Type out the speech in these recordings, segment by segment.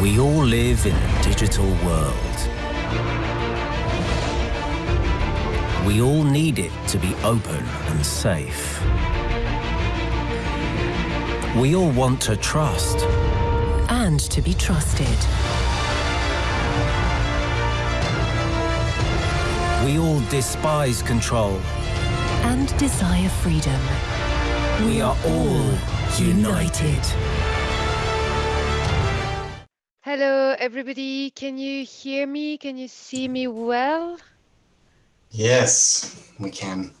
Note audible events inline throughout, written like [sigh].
We all live in a digital world. We all need it to be open and safe. We all want to trust. And to be trusted. We all despise control. And desire freedom. We are all united. Hello, everybody. Can you hear me? Can you see me well? Yes, we can.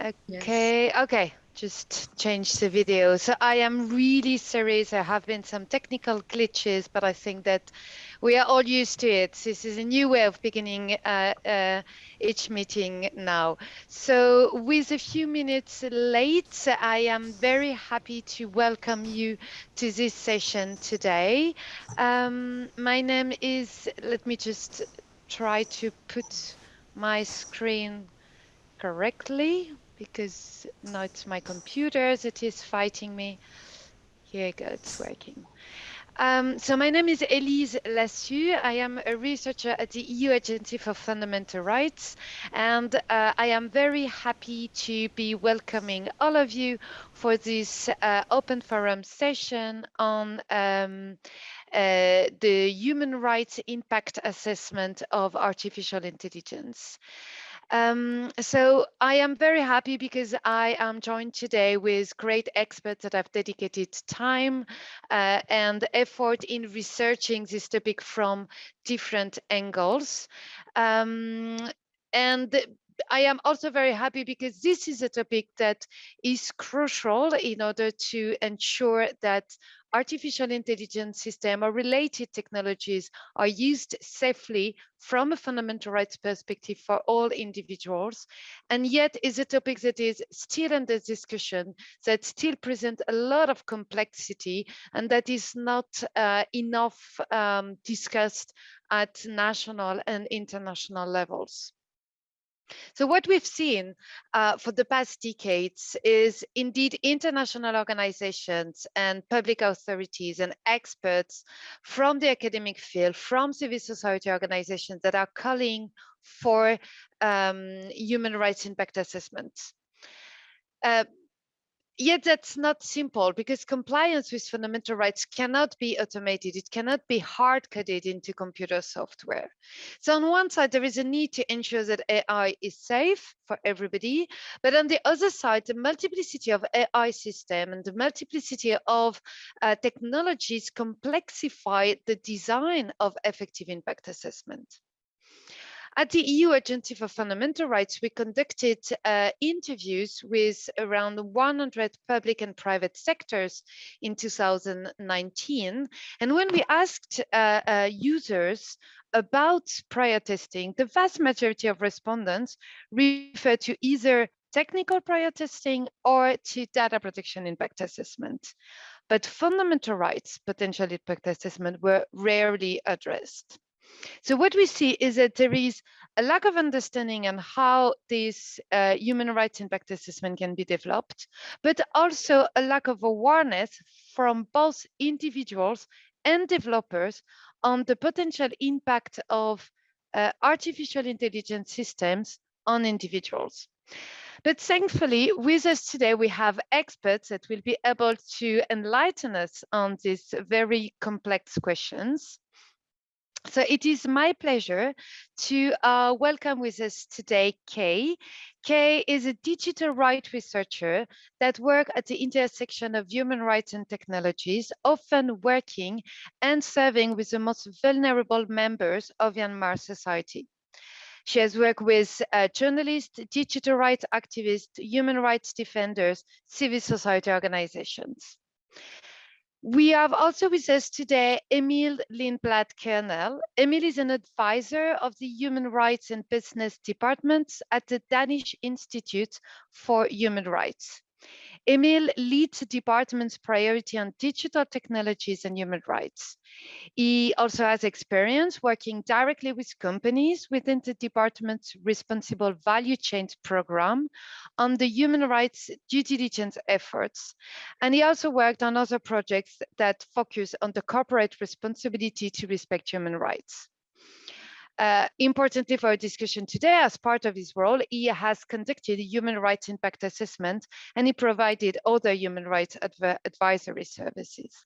Okay, yes. okay. Just change the video. So I am really sorry. There have been some technical glitches, but I think that we are all used to it. This is a new way of beginning uh, uh, each meeting now. So with a few minutes late, I am very happy to welcome you to this session today. Um, my name is, let me just try to put my screen correctly because now it's my computer that is fighting me. Here you go, it's working. Um, so my name is Elise Lassus. I am a researcher at the EU Agency for Fundamental Rights, and uh, I am very happy to be welcoming all of you for this uh, open forum session on um, uh, the human rights impact assessment of artificial intelligence. Um, so I am very happy because I am joined today with great experts that have dedicated time uh, and effort in researching this topic from different angles. Um, and I am also very happy because this is a topic that is crucial in order to ensure that artificial intelligence system or related technologies are used safely from a fundamental rights perspective for all individuals and yet is a topic that is still under discussion that still presents a lot of complexity and that is not uh, enough um, discussed at national and international levels. So what we've seen uh, for the past decades is indeed international organizations and public authorities and experts from the academic field, from civil society organizations that are calling for um, human rights impact assessments. Uh, yet that's not simple because compliance with fundamental rights cannot be automated. It cannot be hard coded into computer software. So on one side, there is a need to ensure that AI is safe for everybody. But on the other side, the multiplicity of AI system and the multiplicity of uh, technologies complexify the design of effective impact assessment. At the EU Agency for Fundamental Rights, we conducted uh, interviews with around 100 public and private sectors in 2019. And when we asked uh, uh, users about prior testing, the vast majority of respondents referred to either technical prior testing or to data protection impact assessment. But fundamental rights potential impact assessment were rarely addressed. So what we see is that there is a lack of understanding on how this uh, human rights impact assessment can be developed, but also a lack of awareness from both individuals and developers on the potential impact of uh, artificial intelligence systems on individuals. But thankfully, with us today, we have experts that will be able to enlighten us on these very complex questions. So it is my pleasure to uh, welcome with us today Kay. Kay is a digital rights researcher that works at the intersection of human rights and technologies, often working and serving with the most vulnerable members of Myanmar society. She has worked with uh, journalists, digital rights activists, human rights defenders, civil society organizations. We have also with us today Emil Lindblad Kernell. Emil is an advisor of the Human Rights and Business Departments at the Danish Institute for Human Rights. Emil leads the department's priority on digital technologies and human rights. He also has experience working directly with companies within the department's responsible value chains program on the human rights due diligence efforts. And he also worked on other projects that focus on the corporate responsibility to respect human rights. Uh, importantly for our discussion today, as part of his role, he has conducted a human rights impact assessment and he provided other human rights adv advisory services.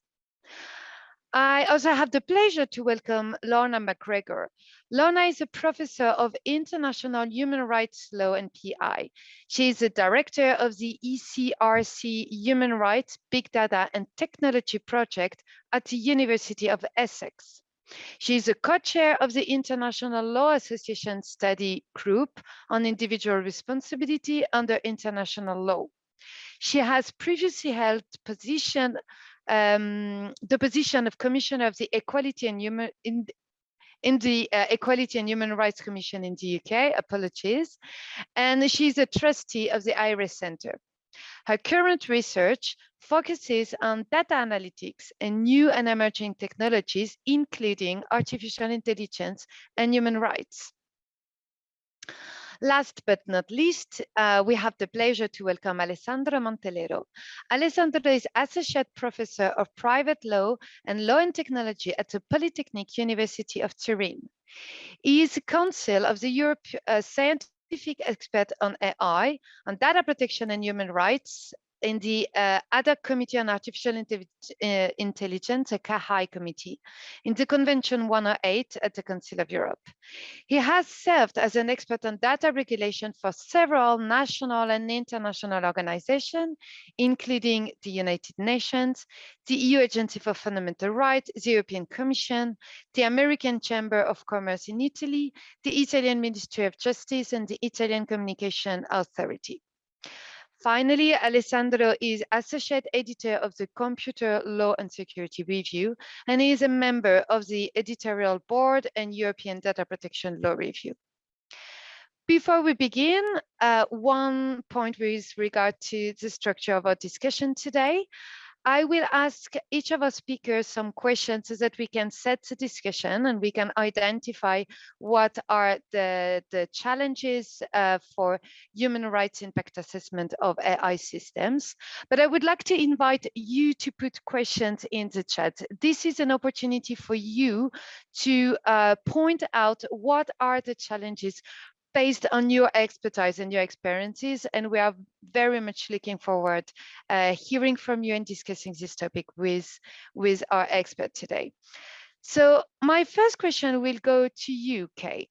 I also have the pleasure to welcome Lorna McGregor. Lorna is a professor of international human rights law and PI. She is the director of the ESRC Human Rights, Big Data and Technology Project at the University of Essex. She is a co-chair of the International Law Association Study Group on Individual Responsibility under International Law. She has previously held position, um, the position of Commissioner of the Equality and Human in, in the uh, Equality and Human Rights Commission in the UK, apologies, and she's a trustee of the IRIS Center. Her current research focuses on data analytics and new and emerging technologies, including artificial intelligence and human rights. Last but not least, uh, we have the pleasure to welcome Alessandro Mantelero. Alessandro is Associate Professor of Private Law and Law and Technology at the Polytechnic University of Turin. He is Council of the Europe uh, Scientific scientific expert on AI, on data protection and human rights in the uh, ad hoc committee on artificial uh, intelligence, a CAHAI committee, in the Convention 108 at the Council of Europe. He has served as an expert on data regulation for several national and international organizations, including the United Nations, the EU Agency for Fundamental Rights, the European Commission, the American Chamber of Commerce in Italy, the Italian Ministry of Justice, and the Italian Communication Authority. Finally, Alessandro is Associate Editor of the Computer Law and Security Review, and he is a member of the Editorial Board and European Data Protection Law Review. Before we begin, uh, one point with regard to the structure of our discussion today. I will ask each of our speakers some questions so that we can set the discussion and we can identify what are the, the challenges uh, for human rights impact assessment of AI systems. But I would like to invite you to put questions in the chat. This is an opportunity for you to uh, point out what are the challenges based on your expertise and your experiences. And we are very much looking forward uh, hearing from you and discussing this topic with, with our expert today. So my first question will go to you, Kay.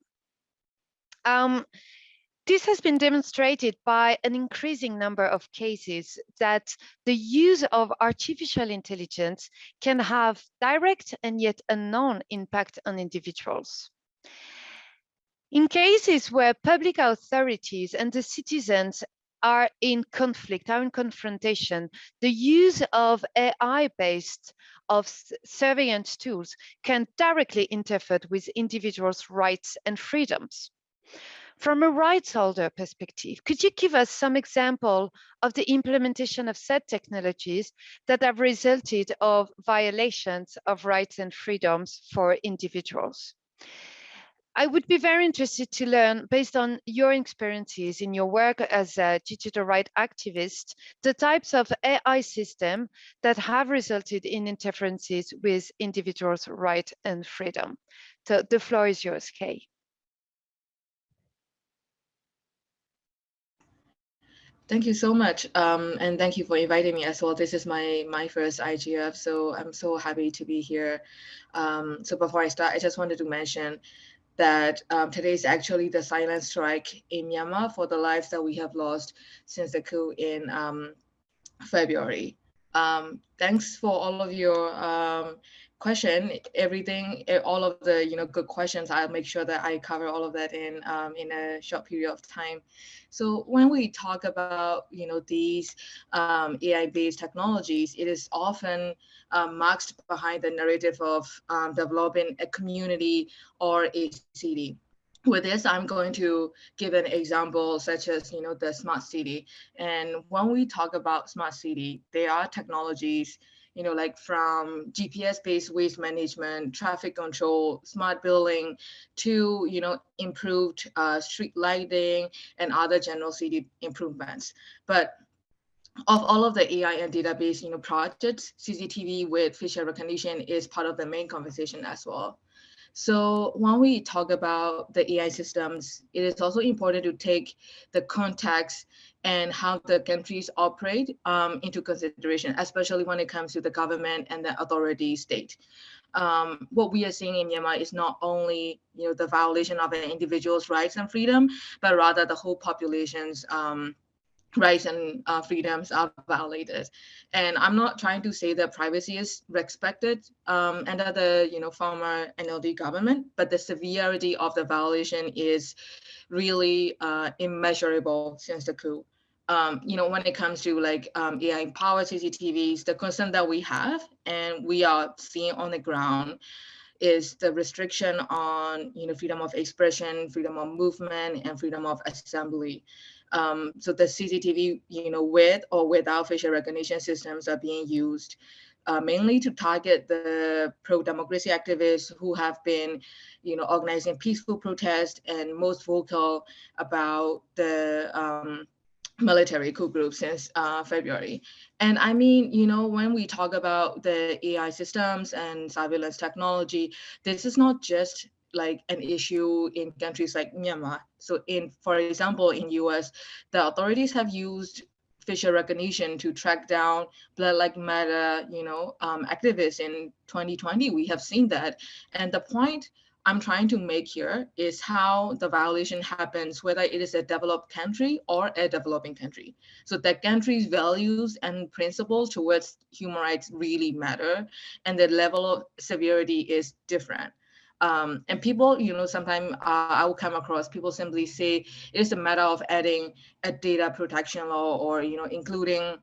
Um, this has been demonstrated by an increasing number of cases that the use of artificial intelligence can have direct and yet unknown impact on individuals. In cases where public authorities and the citizens are in conflict, are in confrontation, the use of AI-based of surveillance tools can directly interfere with individuals' rights and freedoms. From a rights holder perspective, could you give us some example of the implementation of said technologies that have resulted of violations of rights and freedoms for individuals? I would be very interested to learn, based on your experiences in your work as a digital rights activist, the types of AI system that have resulted in interferences with individuals' right and freedom. So the floor is yours, Kay. Thank you so much, um, and thank you for inviting me as well. This is my my first IGF, so I'm so happy to be here. Um, so before I start, I just wanted to mention that um, today is actually the silent strike in Myanmar for the lives that we have lost since the coup in um, February. Um, thanks for all of your um, question, everything, all of the you know good questions. I'll make sure that I cover all of that in um, in a short period of time. So when we talk about you know these um, AI-based technologies, it is often um, masked behind the narrative of um, developing a community or a city. with this, I'm going to give an example such as, you know, the smart city. And when we talk about smart city, there are technologies, you know, like from GPS-based waste management, traffic control, smart building, to, you know, improved uh, street lighting and other general city improvements. But of all of the AI and database, you know, projects, CCTV with facial recognition is part of the main conversation as well. So when we talk about the AI systems, it is also important to take the context and how the countries operate um, into consideration, especially when it comes to the government and the authority state. Um, what we are seeing in Myanmar is not only you know the violation of an individual's rights and freedom, but rather the whole population's um, rights and uh, freedoms are violated. And I'm not trying to say that privacy is respected um, under the you know former NLD government, but the severity of the violation is really uh, immeasurable since the coup. Um, you know, when it comes to like um, AI powered CCTVs, the concern that we have and we are seeing on the ground is the restriction on you know freedom of expression, freedom of movement, and freedom of assembly. Um, so the CCTV, you know, with or without facial recognition systems are being used uh, mainly to target the pro-democracy activists who have been, you know, organizing peaceful protests and most vocal about the um, military coup group since uh, February. And I mean, you know, when we talk about the AI systems and surveillance technology, this is not just like an issue in countries like Myanmar. So in, for example, in US, the authorities have used facial recognition to track down Black Lives Matter, you know, um, activists in 2020. We have seen that. And the point I'm trying to make here is how the violation happens, whether it is a developed country or a developing country. So that country's values and principles towards human rights really matter, and the level of severity is different. Um, and people, you know, sometimes uh, I will come across people simply say it is a matter of adding a data protection law or, you know, including,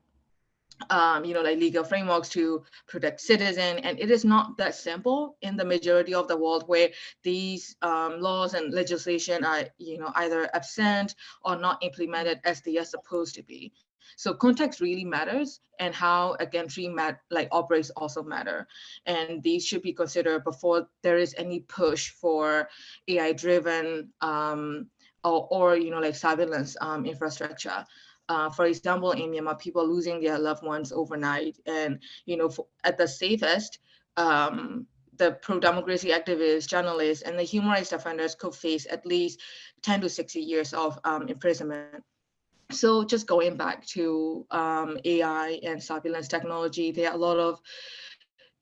um, you know, like legal frameworks to protect citizen. And it is not that simple in the majority of the world where these um, laws and legislation are, you know, either absent or not implemented as they are supposed to be. So context really matters and how a country mat like operates also matter. And these should be considered before there is any push for AI driven um, or, or, you know, like surveillance um, infrastructure. Uh, for example, in Myanmar, people losing their loved ones overnight and, you know, for, at the safest, um, the pro-democracy activists, journalists, and the human rights defenders could face at least 10 to 60 years of um, imprisonment so just going back to um, AI and surveillance technology, there are a lot of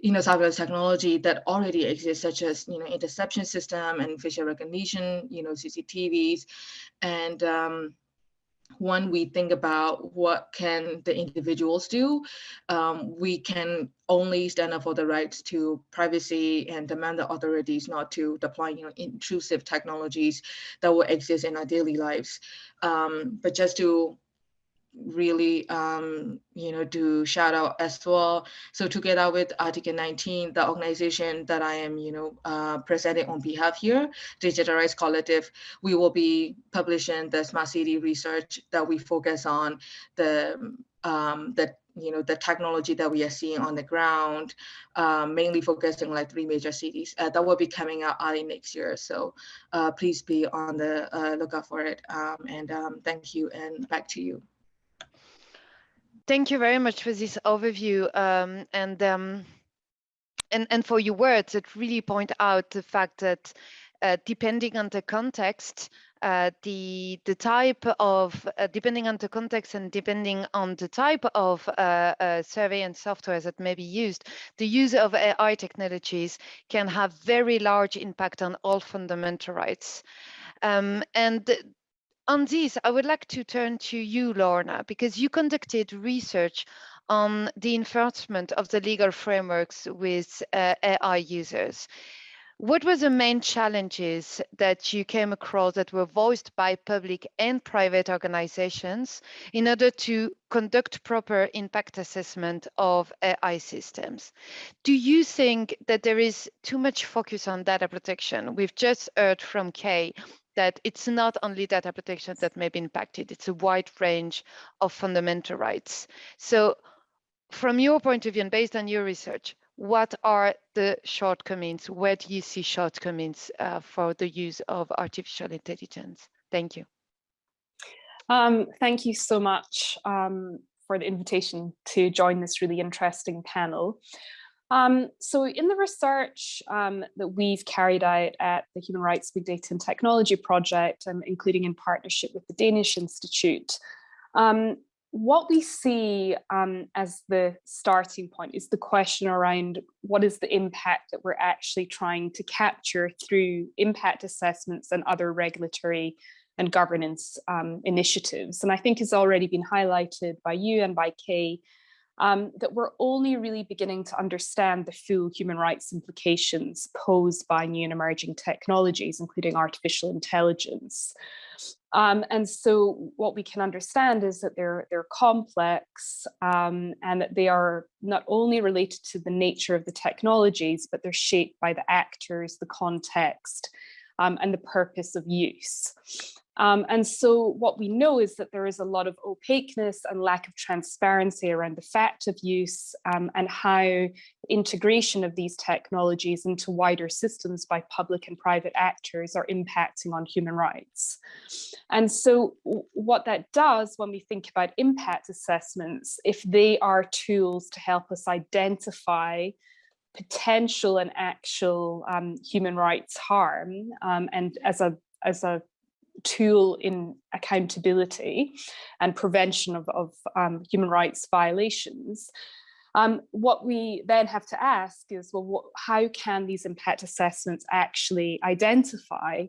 you know, surveillance technology that already exists, such as, you know, interception system and facial recognition, you know, CCTVs. And when we think about what can the individuals do, um, we can only stand up for the rights to privacy and demand the authorities not to deploy you know, intrusive technologies that will exist in our daily lives. Um, but just to really um, you know do shout out as well. So together with article 19 the organization that i am you know uh, presenting on behalf here digital rights collective we will be publishing the smart city research that we focus on the um, the you know the technology that we are seeing on the ground um, mainly focusing like three major cities uh, that will be coming out early next year. So uh, please be on the uh, lookout for it. Um, and um, thank you and back to you Thank you very much for this overview um, and, um, and, and for your words that really point out the fact that uh, depending on the context, uh, the the type of uh, depending on the context and depending on the type of uh, uh survey and software that may be used, the use of AI technologies can have very large impact on all fundamental rights. Um, and on this, I would like to turn to you, Lorna, because you conducted research on the enforcement of the legal frameworks with uh, AI users. What were the main challenges that you came across that were voiced by public and private organizations in order to conduct proper impact assessment of AI systems? Do you think that there is too much focus on data protection? We've just heard from Kay that it's not only data protection that may be impacted, it's a wide range of fundamental rights. So from your point of view and based on your research, what are the shortcomings? Where do you see shortcomings uh, for the use of artificial intelligence? Thank you. Um, thank you so much um, for the invitation to join this really interesting panel. Um, so in the research um, that we've carried out at the Human Rights Big Data and Technology Project, um, including in partnership with the Danish Institute, um, what we see um, as the starting point is the question around what is the impact that we're actually trying to capture through impact assessments and other regulatory and governance um, initiatives. And I think has already been highlighted by you and by Kay, um, that we're only really beginning to understand the full human rights implications posed by new and emerging technologies, including artificial intelligence. Um, and so what we can understand is that they're, they're complex um, and that they are not only related to the nature of the technologies, but they're shaped by the actors, the context, um, and the purpose of use. Um, and so what we know is that there is a lot of opaqueness and lack of transparency around the fact of use um, and how integration of these technologies into wider systems by public and private actors are impacting on human rights. And so what that does when we think about impact assessments, if they are tools to help us identify potential and actual um, human rights harm um, and as a as a tool in accountability and prevention of, of um, human rights violations. Um, what we then have to ask is, well, what, how can these impact assessments actually identify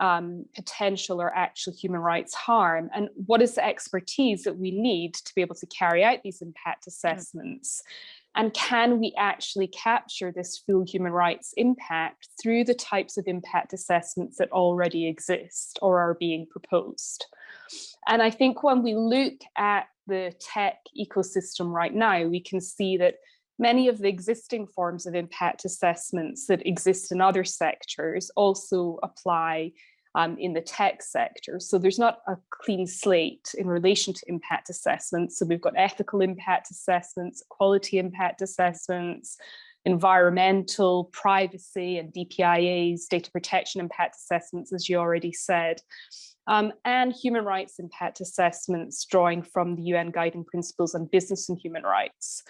um, potential or actual human rights harm? And what is the expertise that we need to be able to carry out these impact mm. assessments? Mm. And can we actually capture this full human rights impact through the types of impact assessments that already exist or are being proposed? And I think when we look at the tech ecosystem right now, we can see that many of the existing forms of impact assessments that exist in other sectors also apply um, in the tech sector. So there's not a clean slate in relation to impact assessments. So we've got ethical impact assessments, quality impact assessments, environmental, privacy and DPIA's data protection impact assessments, as you already said, um, and human rights impact assessments drawing from the UN guiding principles on business and human rights.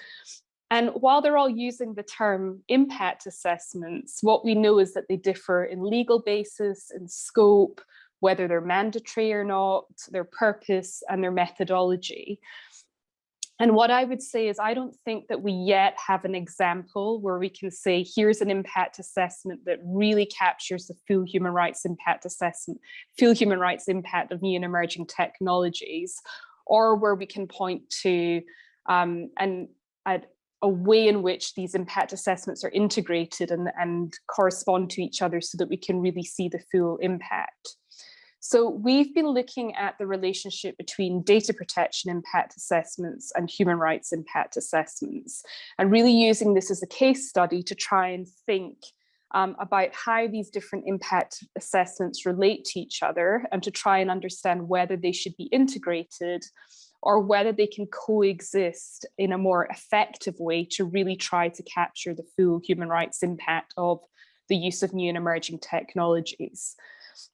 And while they're all using the term impact assessments, what we know is that they differ in legal basis, in scope, whether they're mandatory or not, their purpose and their methodology. And what I would say is I don't think that we yet have an example where we can say, here's an impact assessment that really captures the full human rights impact assessment, full human rights impact of new and emerging technologies, or where we can point to um, an, a way in which these impact assessments are integrated and, and correspond to each other so that we can really see the full impact. So we've been looking at the relationship between data protection impact assessments and human rights impact assessments, and really using this as a case study to try and think um, about how these different impact assessments relate to each other and to try and understand whether they should be integrated or whether they can coexist in a more effective way to really try to capture the full human rights impact of the use of new and emerging technologies.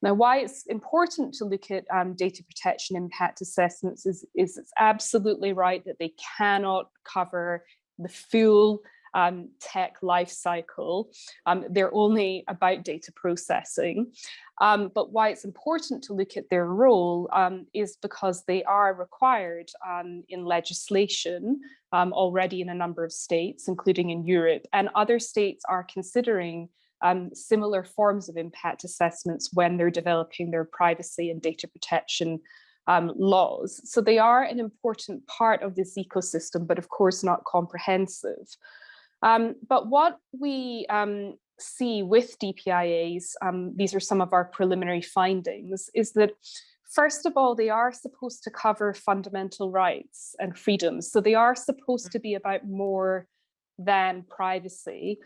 Now, why it's important to look at um, data protection impact assessments is, is it's absolutely right that they cannot cover the full um, tech life cycle. Um, they're only about data processing. Um, but why it's important to look at their role um, is because they are required um, in legislation um, already in a number of states, including in Europe, and other states are considering um, similar forms of impact assessments when they're developing their privacy and data protection um, laws. So they are an important part of this ecosystem, but of course not comprehensive. Um, but what we um, see with DPIAs, um, these are some of our preliminary findings, is that first of all, they are supposed to cover fundamental rights and freedoms. So they are supposed to be about more than privacy.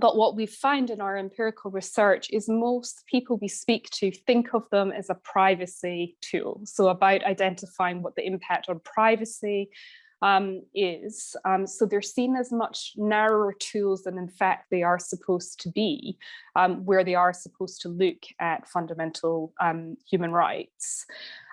but what we find in our empirical research is most people we speak to think of them as a privacy tool. So about identifying what the impact on privacy um, is. Um, so they're seen as much narrower tools than in fact they are supposed to be, um, where they are supposed to look at fundamental um, human rights.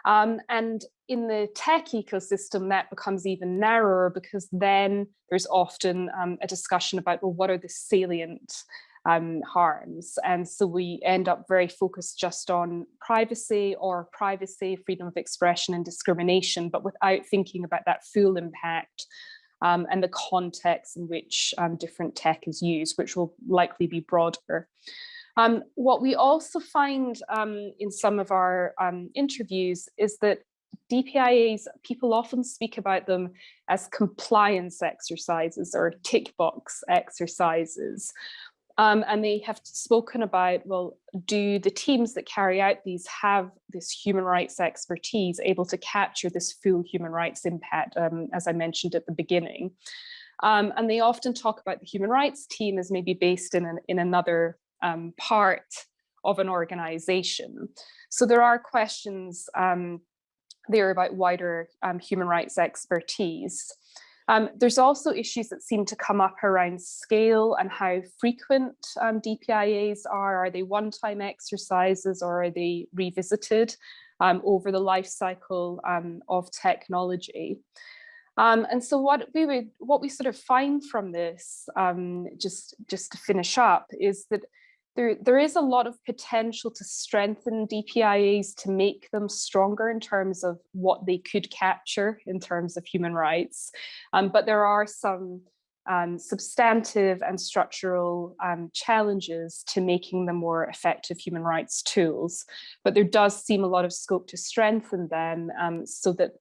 Um, and in the tech ecosystem, that becomes even narrower because then there's often um, a discussion about, well, what are the salient um, harms? And so we end up very focused just on privacy or privacy, freedom of expression and discrimination, but without thinking about that full impact um, and the context in which um, different tech is used, which will likely be broader. Um, what we also find um, in some of our um, interviews is that DPIAs, people often speak about them as compliance exercises or tick box exercises. Um, and they have spoken about, well, do the teams that carry out these have this human rights expertise able to capture this full human rights impact, um, as I mentioned at the beginning. Um, and they often talk about the human rights team as maybe based in, an, in another um, part of an organization. So there are questions um, there about wider um, human rights expertise. Um, there's also issues that seem to come up around scale and how frequent um, DPIAs are. Are they one-time exercises or are they revisited um, over the life cycle um, of technology? Um, and so what we would, what we sort of find from this, um, just just to finish up, is that there, there is a lot of potential to strengthen DPIAs to make them stronger in terms of what they could capture in terms of human rights. Um, but there are some um, substantive and structural um, challenges to making them more effective human rights tools. But there does seem a lot of scope to strengthen them um, so that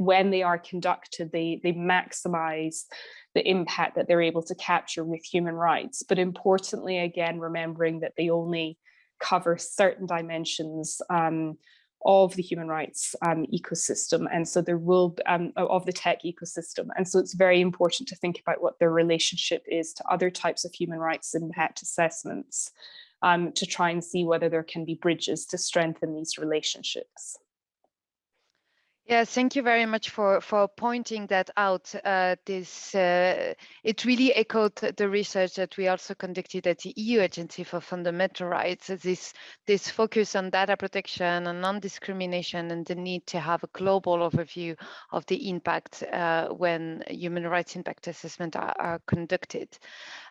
when they are conducted, they, they maximize the impact that they're able to capture with human rights. But importantly, again, remembering that they only cover certain dimensions um, of the human rights um, ecosystem. And so there will, um, of the tech ecosystem. And so it's very important to think about what their relationship is to other types of human rights impact assessments um, to try and see whether there can be bridges to strengthen these relationships. Yeah, thank you very much for for pointing that out. Uh, this uh, it really echoed the research that we also conducted at the EU Agency for Fundamental Rights. This this focus on data protection and non-discrimination and the need to have a global overview of the impact uh, when human rights impact assessment are, are conducted.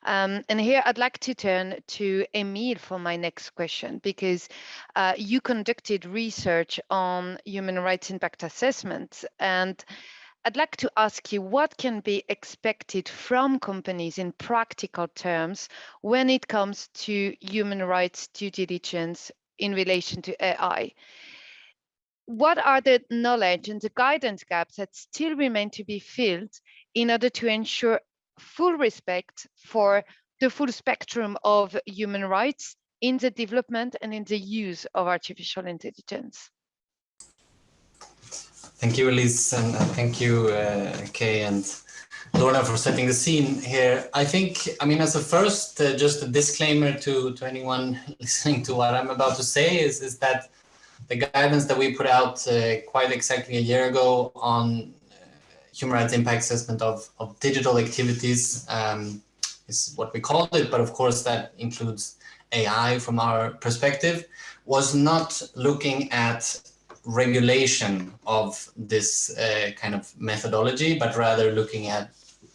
Um, and here I'd like to turn to Emil for my next question because uh, you conducted research on human rights impact assessment assessment. And I'd like to ask you what can be expected from companies in practical terms when it comes to human rights due diligence in relation to AI. What are the knowledge and the guidance gaps that still remain to be filled in order to ensure full respect for the full spectrum of human rights in the development and in the use of artificial intelligence? Thank you, Elise, and thank you, uh, Kay and Lorna, for setting the scene here. I think, I mean, as a first, uh, just a disclaimer to, to anyone [laughs] listening to what I'm about to say is, is that the guidance that we put out uh, quite exactly a year ago on uh, human rights impact assessment of, of digital activities um, is what we called it, but of course that includes AI from our perspective, was not looking at regulation of this uh, kind of methodology, but rather looking at,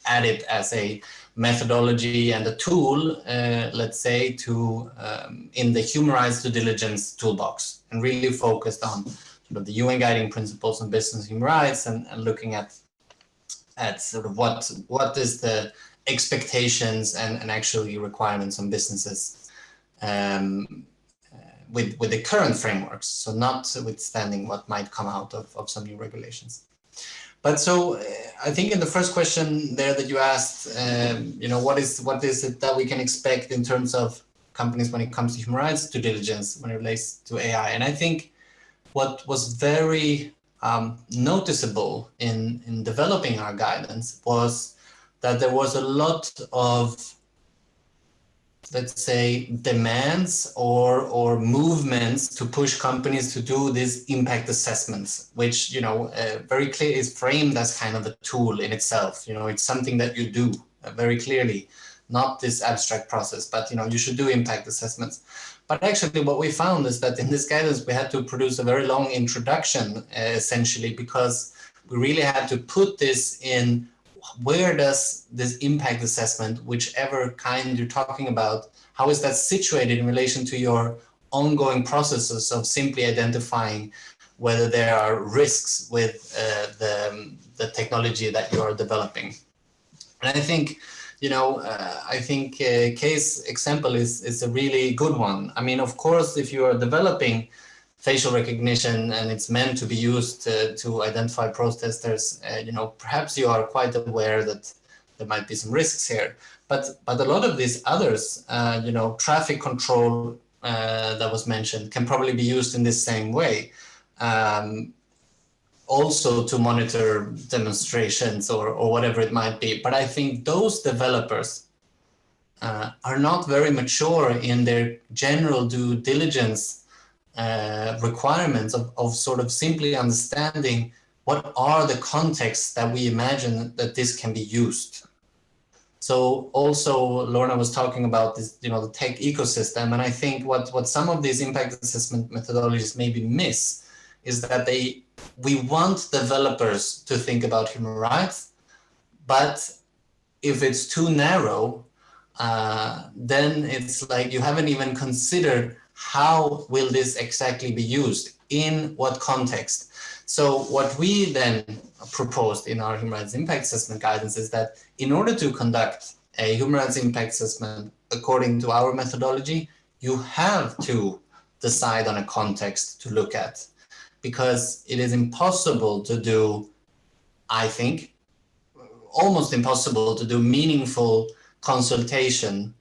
at it as a methodology and a tool, uh, let's say, to um, in the human rights due diligence toolbox, and really focused on sort of the UN guiding principles on business human rights, and, and looking at at sort of what what is the expectations and, and actually requirements on businesses um, with, with the current frameworks, so not withstanding what might come out of, of some new regulations. But so uh, I think in the first question there that you asked, um, you know, what is what is it that we can expect in terms of companies when it comes to human rights due diligence when it relates to AI? And I think what was very um, noticeable in, in developing our guidance was that there was a lot of let's say, demands or or movements to push companies to do these impact assessments, which you know uh, very clear is framed as kind of a tool in itself. You know, it's something that you do uh, very clearly, not this abstract process, but you know you should do impact assessments. But actually, what we found is that in this guidance we had to produce a very long introduction, uh, essentially, because we really had to put this in where does this impact assessment, whichever kind you're talking about, how is that situated in relation to your ongoing processes of simply identifying whether there are risks with uh, the, the technology that you are developing. And I think, you know, uh, I think uh, case example is, is a really good one. I mean, of course, if you are developing facial recognition and it's meant to be used uh, to identify protesters, uh, you know, perhaps you are quite aware that there might be some risks here. But, but a lot of these others, uh, you know, traffic control uh, that was mentioned can probably be used in the same way. Um, also to monitor demonstrations or, or whatever it might be. But I think those developers uh, are not very mature in their general due diligence uh, requirements of, of sort of simply understanding what are the contexts that we imagine that this can be used. So also Lorna was talking about this, you know, the tech ecosystem. And I think what, what some of these impact assessment methodologies maybe miss is that they, we want developers to think about human rights, but if it's too narrow, uh, then it's like you haven't even considered how will this exactly be used? In what context? So what we then proposed in our human rights impact assessment guidance is that in order to conduct a human rights impact assessment according to our methodology you have to decide on a context to look at. Because it is impossible to do i think almost impossible to do meaningful consultation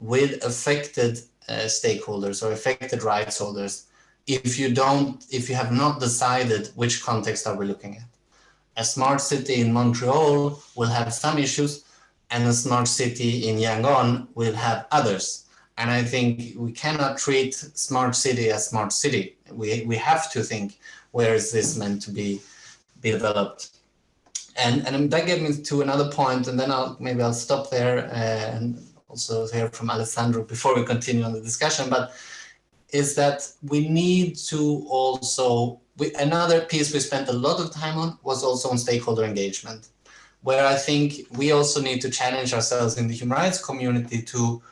with affected uh, stakeholders or affected rights holders if you don't, if you have not decided which context are we looking at. A smart city in Montreal will have some issues and a smart city in Yangon will have others. And I think we cannot treat smart city as smart city. We, we have to think where is this meant to be, be developed. And, and that gets me to another point, and then I'll maybe I'll stop there uh, and also hear from Alessandro before we continue on the discussion, but is that we need to also, we, another piece we spent a lot of time on was also on stakeholder engagement, where I think we also need to challenge ourselves in the human rights community to,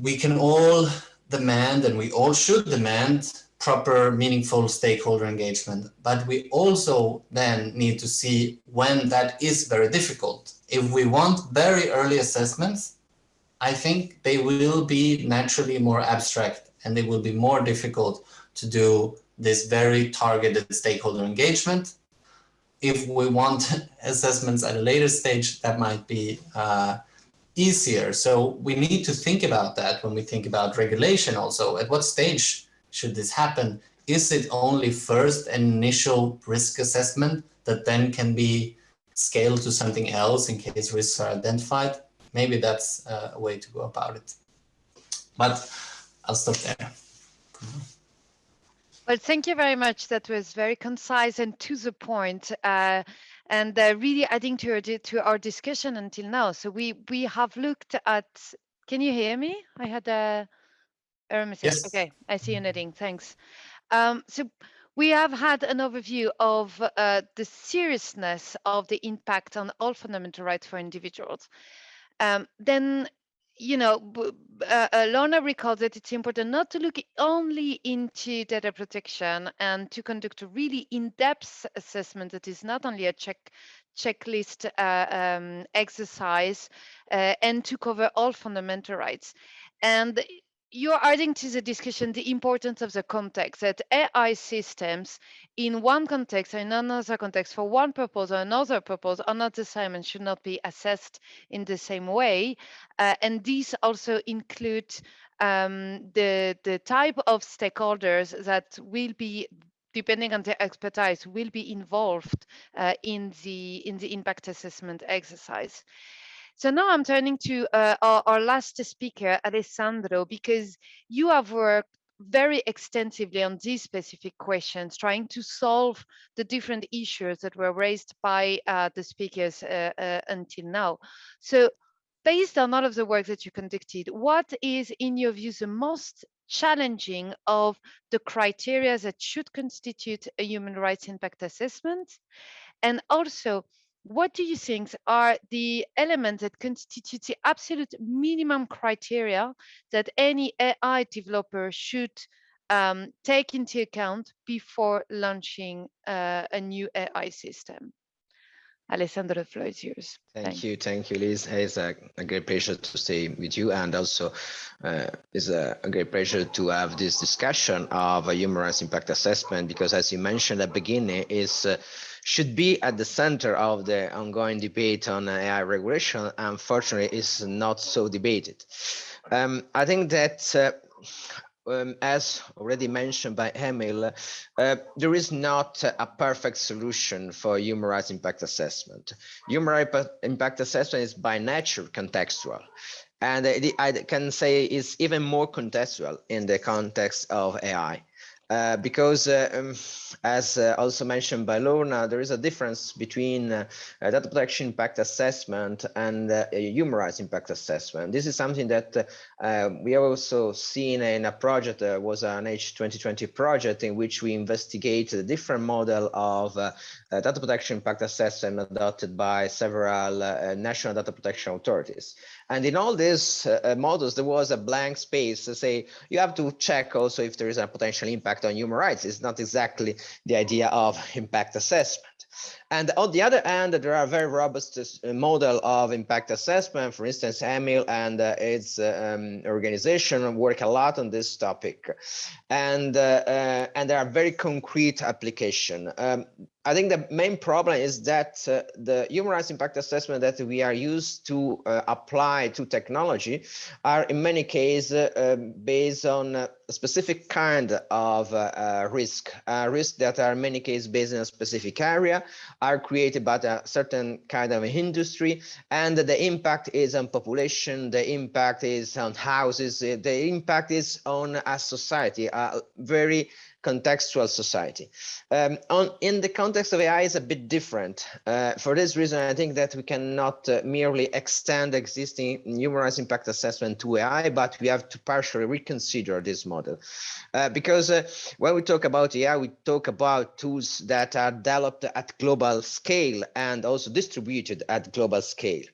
we can all demand and we all should demand proper meaningful stakeholder engagement but we also then need to see when that is very difficult if we want very early assessments, I think they will be naturally more abstract and they will be more difficult to do this very targeted stakeholder engagement. If we want [laughs] assessments at a later stage, that might be uh, easier. So we need to think about that when we think about regulation also. At what stage should this happen? Is it only first initial risk assessment that then can be scale to something else in case risks are identified, maybe that's a way to go about it. But I'll stop there. Well, thank you very much. That was very concise and to the point, uh, and uh, really adding to our to our discussion until now. So we we have looked at. Can you hear me? I had a error message. Yes. Okay, I see you nodding. Thanks. Um, so we have had an overview of uh, the seriousness of the impact on all fundamental rights for individuals. Um, then, you know, uh, Lorna recalls that it's important not to look only into data protection and to conduct a really in-depth assessment that is not only a check checklist uh, um, exercise uh, and to cover all fundamental rights. And you're adding to the discussion the importance of the context that AI systems in one context or in another context for one purpose or another purpose are not the same and should not be assessed in the same way. Uh, and these also include um, the, the type of stakeholders that will be depending on their expertise, will be involved uh, in the in the impact assessment exercise. So now I'm turning to uh, our, our last speaker, Alessandro, because you have worked very extensively on these specific questions, trying to solve the different issues that were raised by uh, the speakers uh, uh, until now. So based on all of the work that you conducted, what is, in your view, the most challenging of the criteria that should constitute a human rights impact assessment? And also, what do you think are the elements that constitute the absolute minimum criteria that any AI developer should um, take into account before launching uh, a new AI system? Alessandro, the floor is yours. Thank Thanks. you, thank you, Liz. It's a, a great pleasure to stay with you, and also uh, it's a, a, great pleasure to have this discussion of a human rights impact assessment because, as you mentioned at the beginning, is uh, should be at the center of the ongoing debate on AI regulation. Unfortunately, is not so debated. Um, I think that. Uh, um, as already mentioned by Emil, uh, there is not a perfect solution for human rights impact assessment. Human rights impact assessment is by nature contextual. And I can say it's even more contextual in the context of AI. Uh, because uh, um, as uh, also mentioned by Lorna, there is a difference between uh, data protection impact assessment and uh, human rights impact assessment. This is something that uh, we have also seen in a project that was an H2020 project in which we investigate the different model of data protection impact assessment adopted by several national data protection authorities. And in all these uh, models, there was a blank space to say you have to check also if there is a potential impact on human rights. It's not exactly the idea of impact assessment. And on the other hand, there are very robust uh, model of impact assessment. For instance, Emil and uh, its uh, um, organization work a lot on this topic. And, uh, uh, and there are very concrete application. Um, I think the main problem is that uh, the human rights impact assessment that we are used to uh, apply to technology are in many cases uh, based on specific kind of uh, uh, risk, risk that are in many cases based in a specific area, are created by a certain kind of industry, and the impact is on population, the impact is on houses, the impact is on a society, a very contextual society. Um, on, in the context of AI is a bit different. Uh, for this reason, I think that we cannot uh, merely extend existing rights impact assessment to AI, but we have to partially reconsider this model. Uh, because uh, when we talk about AI, we talk about tools that are developed at global scale and also distributed at global scale.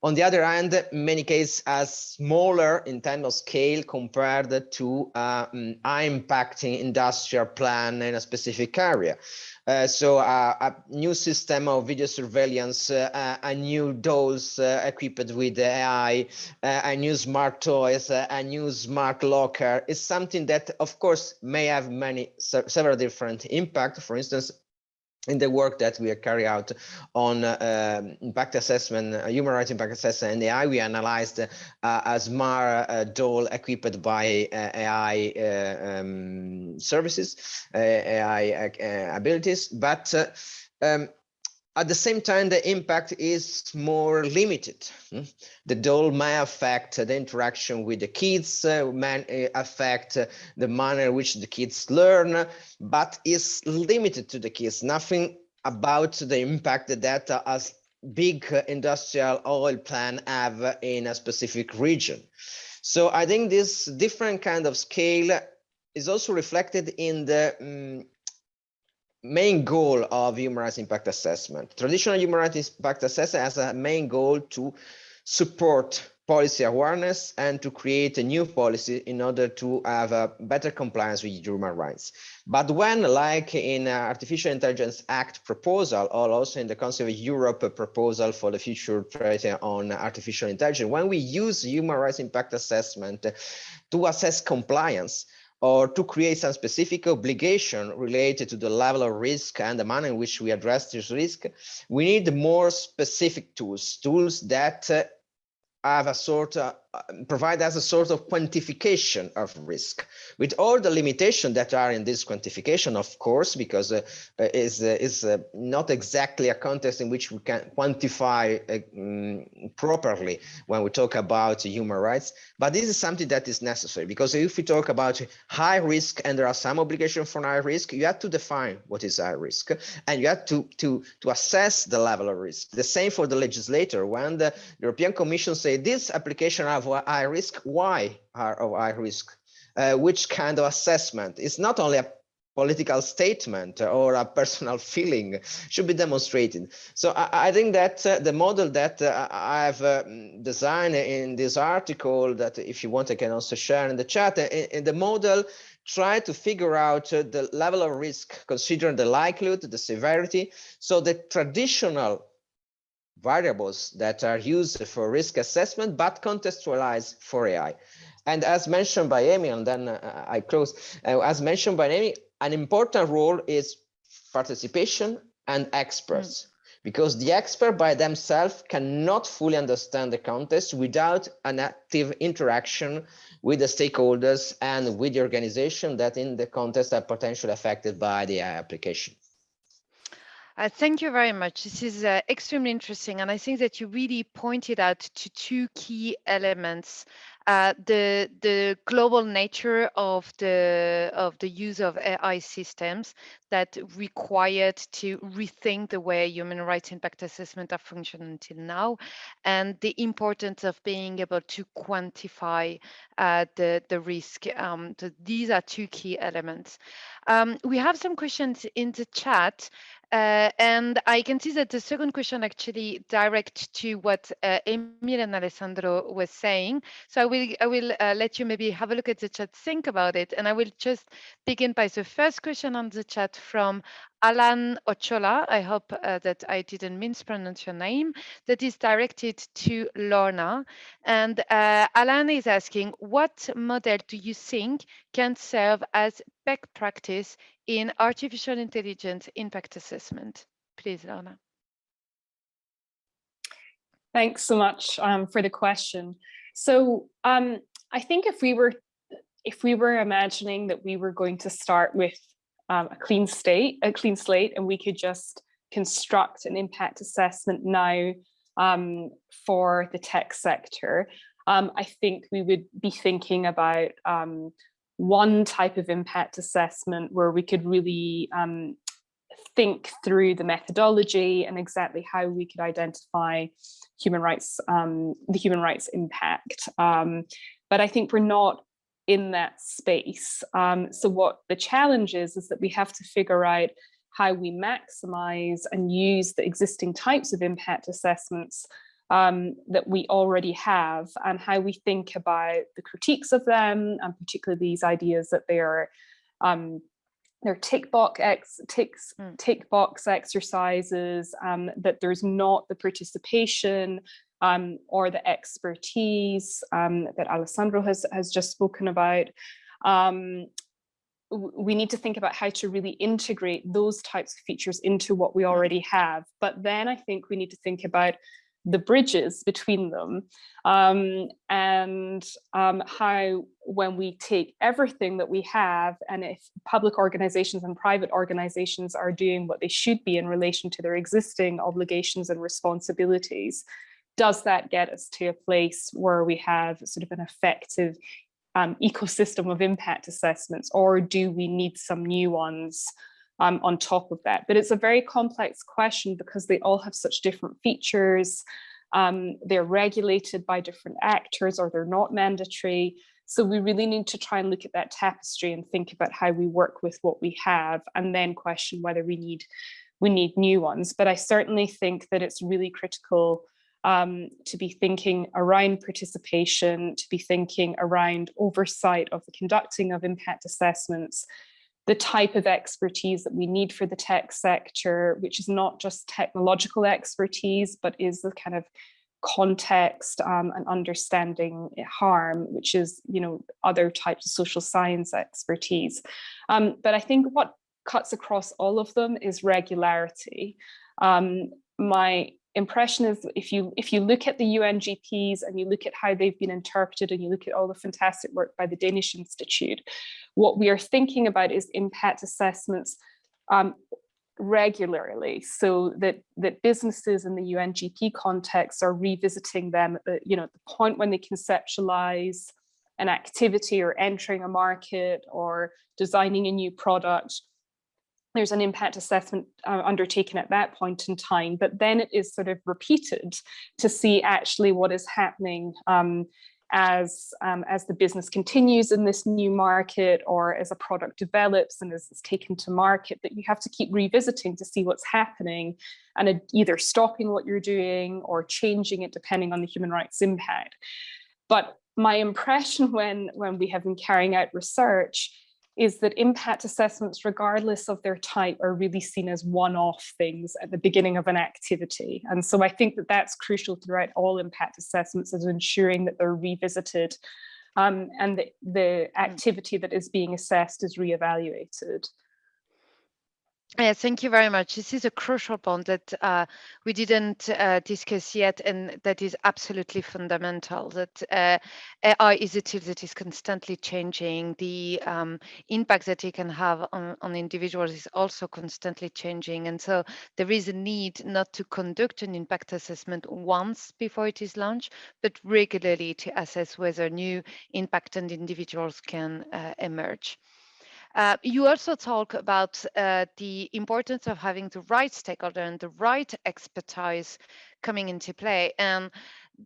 On the other hand, many cases, a smaller in terms of scale compared to uh, mm, impacting industrial plan in a specific area. Uh, so uh, a new system of video surveillance, uh, a new dose uh, equipped with AI, uh, a new smart toys, a new smart locker is something that, of course, may have many several different impact. For instance, in the work that we are carry out on uh, impact assessment, uh, human rights impact assessment and AI, we analyzed uh, a smart uh, doll equipped by uh, AI uh, um, services, AI abilities, but um, at the same time, the impact is more limited. Hmm? The doll may affect the interaction with the kids, uh, may uh, affect the manner in which the kids learn, but is limited to the kids. Nothing about the impact that a big industrial oil plant have in a specific region. So I think this different kind of scale is also reflected in the um, main goal of human rights impact assessment. Traditional human rights impact assessment has a main goal to support policy awareness and to create a new policy in order to have a better compliance with human rights. But when, like in uh, Artificial Intelligence Act proposal, or also in the Council of Europe proposal for the future treaty on artificial intelligence, when we use human rights impact assessment to assess compliance, or to create some specific obligation related to the level of risk and the manner in which we address this risk, we need more specific tools, tools that uh, have a sort of provide us a sort of quantification of risk with all the limitations that are in this quantification, of course, because uh, is uh, is uh, not exactly a context in which we can quantify um, properly when we talk about human rights. But this is something that is necessary because if we talk about high risk and there are some obligation for high risk, you have to define what is high risk and you have to to to assess the level of risk. The same for the legislator. When the European Commission say this application of high risk, why are of high risk? Uh, which kind of assessment? It's not only a political statement or a personal [laughs] feeling should be demonstrated. So I, I think that uh, the model that uh, I've uh, designed in this article that if you want, I can also share in the chat, in, in the model try to figure out uh, the level of risk, considering the likelihood, the severity. So the traditional variables that are used for risk assessment, but contextualized for AI. And as mentioned by Amy, and then uh, I close, uh, as mentioned by Amy, an important role is participation and experts. Mm. Because the expert by themselves cannot fully understand the context without an active interaction with the stakeholders and with the organization that in the context are potentially affected by the AI application. Uh, thank you very much. This is uh, extremely interesting. And I think that you really pointed out to two key elements. Uh, the the global nature of the of the use of AI systems that required to rethink the way human rights impact assessment have functioned until now, and the importance of being able to quantify uh, the the risk. Um, so these are two key elements. Um, we have some questions in the chat. Uh, and I can see that the second question actually direct to what uh, Emil and Alessandro was saying. So I will I will uh, let you maybe have a look at the chat, think about it, and I will just begin by the first question on the chat from Alan Ochola. I hope uh, that I didn't mispronounce your name. That is directed to Lorna, and uh, Alan is asking, what model do you think can serve as best practice in artificial intelligence impact assessment? Please, Lorna. Thanks so much um, for the question. So um, I think if we were if we were imagining that we were going to start with um, a clean state, a clean slate, and we could just construct an impact assessment now um, for the tech sector, um, I think we would be thinking about um, one type of impact assessment where we could really um, think through the methodology and exactly how we could identify human rights, um, the human rights impact. But I think we're not in that space. Um, so what the challenge is, is that we have to figure out how we maximize and use the existing types of impact assessments um, that we already have and how we think about the critiques of them and particularly these ideas that they are um, they're tick box ex ticks mm. tick box exercises um, that there's not the participation um, or the expertise um, that Alessandro has has just spoken about um, we need to think about how to really integrate those types of features into what we already have. But then I think we need to think about the bridges between them um, and um, how when we take everything that we have and if public organizations and private organizations are doing what they should be in relation to their existing obligations and responsibilities, does that get us to a place where we have sort of an effective um, ecosystem of impact assessments or do we need some new ones um, on top of that. But it's a very complex question because they all have such different features. Um, they're regulated by different actors or they're not mandatory. So we really need to try and look at that tapestry and think about how we work with what we have and then question whether we need we need new ones. But I certainly think that it's really critical um, to be thinking around participation, to be thinking around oversight of the conducting of impact assessments, the type of expertise that we need for the tech sector, which is not just technological expertise, but is the kind of context um, and understanding harm, which is, you know, other types of social science expertise. Um, but I think what cuts across all of them is regularity. Um, my impression is if you if you look at the UNGPs and you look at how they've been interpreted and you look at all the fantastic work by the Danish Institute, what we are thinking about is impact assessments um, regularly. So that that businesses in the UNGP context are revisiting them at the, you know, at the point when they conceptualize an activity or entering a market or designing a new product there's an impact assessment uh, undertaken at that point in time, but then it is sort of repeated to see actually what is happening um, as um, as the business continues in this new market or as a product develops and as it's taken to market that you have to keep revisiting to see what's happening and either stopping what you're doing or changing it depending on the human rights impact. But my impression when when we have been carrying out research is that impact assessments, regardless of their type, are really seen as one-off things at the beginning of an activity. And so I think that that's crucial throughout all impact assessments is ensuring that they're revisited um, and the, the activity that is being assessed is reevaluated. Yeah, thank you very much. This is a crucial point that uh, we didn't uh, discuss yet, and that is absolutely fundamental. That uh, AI is a tool that is constantly changing. The um, impact that it can have on, on individuals is also constantly changing, and so there is a need not to conduct an impact assessment once before it is launched, but regularly to assess whether new impact and individuals can uh, emerge. Uh, you also talk about uh, the importance of having the right stakeholder and the right expertise coming into play. And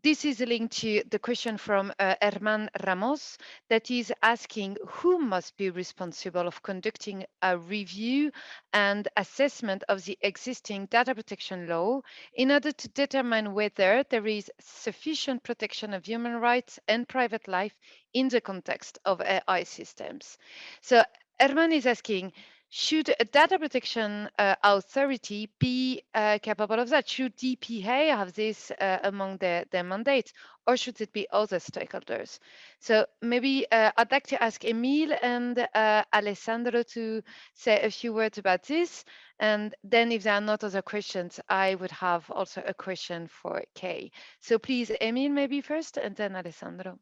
this is linked to the question from uh, Herman Ramos that is asking who must be responsible of conducting a review and assessment of the existing data protection law in order to determine whether there is sufficient protection of human rights and private life in the context of AI systems. So Herman is asking, should a data protection uh, authority be uh, capable of that? Should DPA have this uh, among their, their mandates, or should it be other stakeholders? So maybe uh, I'd like to ask Emil and uh, Alessandro to say a few words about this. And then if there are not other questions, I would have also a question for Kay. So please, Emil, maybe first, and then Alessandro.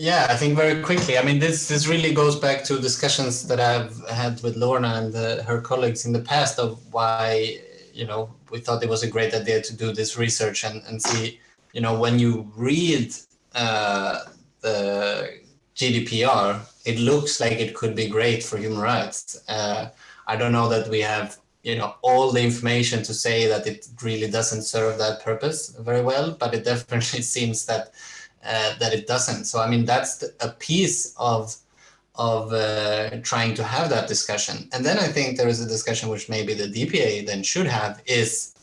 Yeah, I think very quickly. I mean, this this really goes back to discussions that I've had with Lorna and uh, her colleagues in the past of why you know we thought it was a great idea to do this research and and see you know when you read uh, the GDPR, it looks like it could be great for human rights. Uh, I don't know that we have you know all the information to say that it really doesn't serve that purpose very well, but it definitely [laughs] seems that uh, that it doesn't. So I mean, that's a piece of of uh, trying to have that discussion. And then I think there is a discussion which maybe the DPA then should have is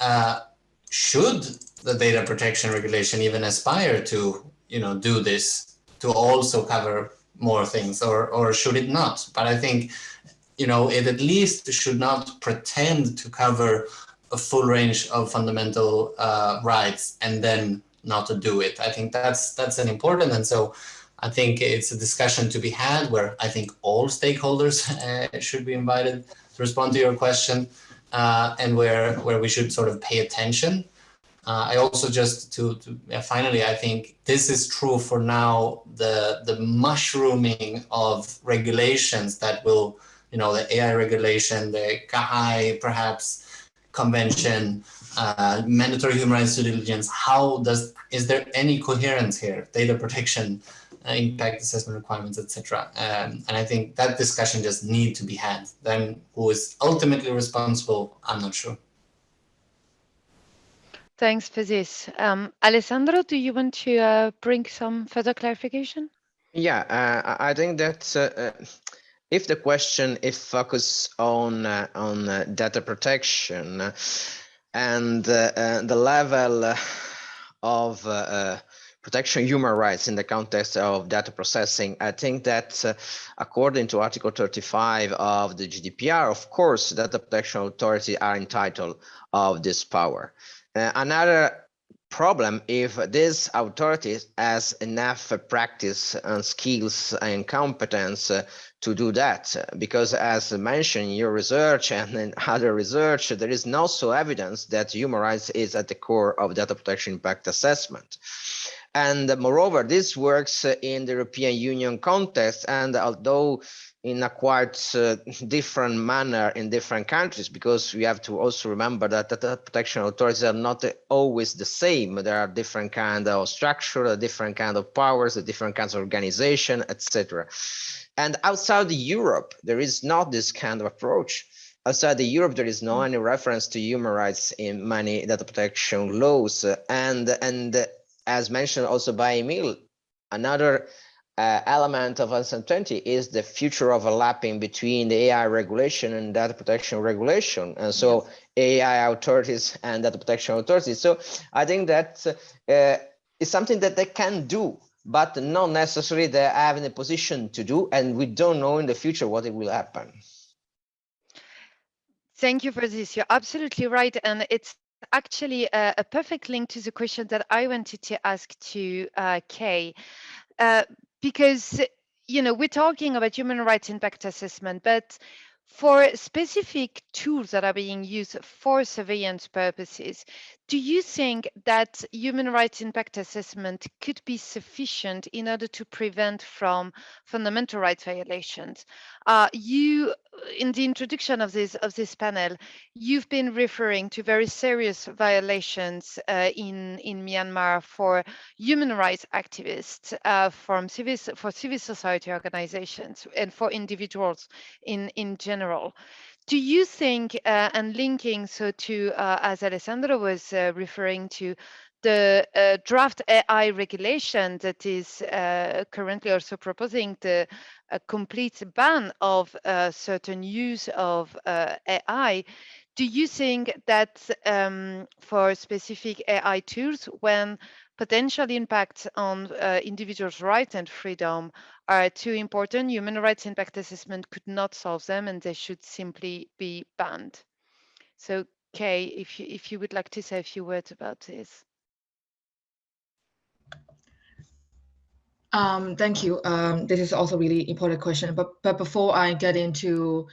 uh, should the data protection regulation even aspire to you know do this to also cover more things or or should it not? But I think you know it at least should not pretend to cover a full range of fundamental uh, rights and then not to do it. I think that's that's an important and so I think it's a discussion to be had where I think all stakeholders uh, [laughs] should be invited to respond to your question uh, and where where we should sort of pay attention. Uh, I also just to, to finally I think this is true for now the the mushrooming of regulations that will you know the AI regulation the CAHAI perhaps convention uh, mandatory human rights due diligence, how does, is there any coherence here, data protection, uh, impact assessment requirements, etc. Um, and I think that discussion just need to be had. Then who is ultimately responsible, I'm not sure. Thanks for this. Um, Alessandro, do you want to uh, bring some further clarification? Yeah, uh, I think that uh, uh, if the question is focused on on data protection, and uh, uh, the level of uh, protection human rights in the context of data processing, I think that uh, according to Article 35 of the GDPR, of course, data protection authority are entitled of this power. Uh, another problem if these authorities has enough practice and skills and competence uh, to do that. Because as mentioned in your research [laughs] and in other research there is also evidence that human rights is at the core of data protection impact assessment. And moreover this works in the european union context and although in a quite uh, [laughs] different manner in different countries because we have to also remember that the protection authorities are not always the same. There are different kind of structure different kind of powers different kinds of organization etc and outside europe there is not this kind of approach. Outside the europe there is no mm. any reference to human rights in many data protection laws. And and as mentioned also by emil another uh, element of answer 20 is the future overlapping between the AI regulation and data protection regulation. And so yes. AI authorities and data protection authorities. So I think that uh, is something that they can do, but not necessarily they have in a position to do. And we don't know in the future what it will happen. Thank you for this. You're absolutely right. And it's actually a, a perfect link to the question that I wanted to ask to uh, Kay. Uh, because eh, you know we're talking about human rights impact assessment but for specific tools that are being used for surveillance purposes do you think that human rights impact assessment could be sufficient in order to prevent from fundamental rights violations? Uh, you, in the introduction of this of this panel, you've been referring to very serious violations uh, in in Myanmar for human rights activists, uh, from civil for civil society organizations, and for individuals in in general. Do you think, uh, and linking so to, uh, as Alessandro was uh, referring to, the uh, draft AI regulation that is uh, currently also proposing the complete ban of uh, certain use of AI, do you think that um, for specific AI tools, when potential impacts on uh, individuals' rights and freedom are too important. Human rights impact assessment could not solve them and they should simply be banned. So Kay, if you, if you would like to say a few words about this. Um, thank you. Um, this is also really important question. But but before I get into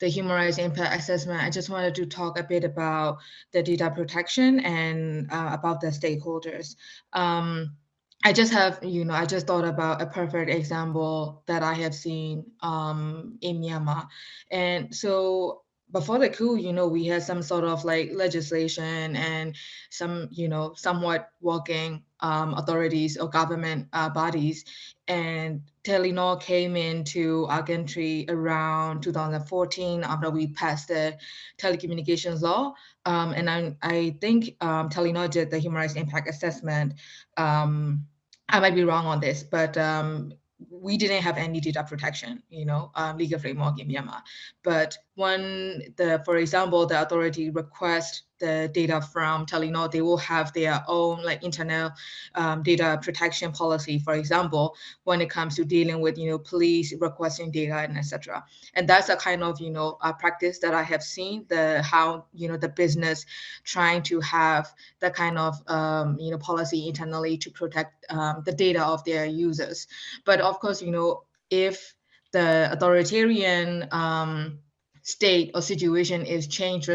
the human rights impact assessment, I just wanted to talk a bit about the data protection and uh, about the stakeholders. Um, I just have, you know, I just thought about a perfect example that I have seen um, in Myanmar. And so before the coup, you know, we had some sort of like legislation and some, you know, somewhat working um, authorities or government uh, bodies. And Telenor came into our country around 2014 after we passed the telecommunications law. Um, and I, I think um, Telenor did the human rights impact assessment um, I might be wrong on this, but um, we didn't have any data protection, you know, um, legal framework in Myanmar. But when the, for example, the authority requests the data from Telenor, they will have their own like internal um, data protection policy, for example, when it comes to dealing with, you know, police requesting data and etc. And that's a kind of, you know, a practice that I have seen the how, you know, the business trying to have that kind of, um, you know, policy internally to protect um, the data of their users. But of course, you know, if the authoritarian um, state or situation is changed,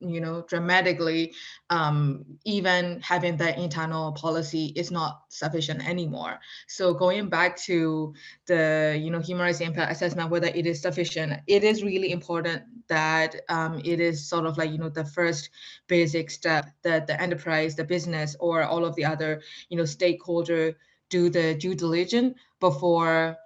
you know, dramatically, um, even having that internal policy is not sufficient anymore. So going back to the, you know, human rights impact assessment, whether it is sufficient, it is really important that um, it is sort of like, you know, the first basic step that the enterprise, the business, or all of the other, you know, stakeholder do the due diligence before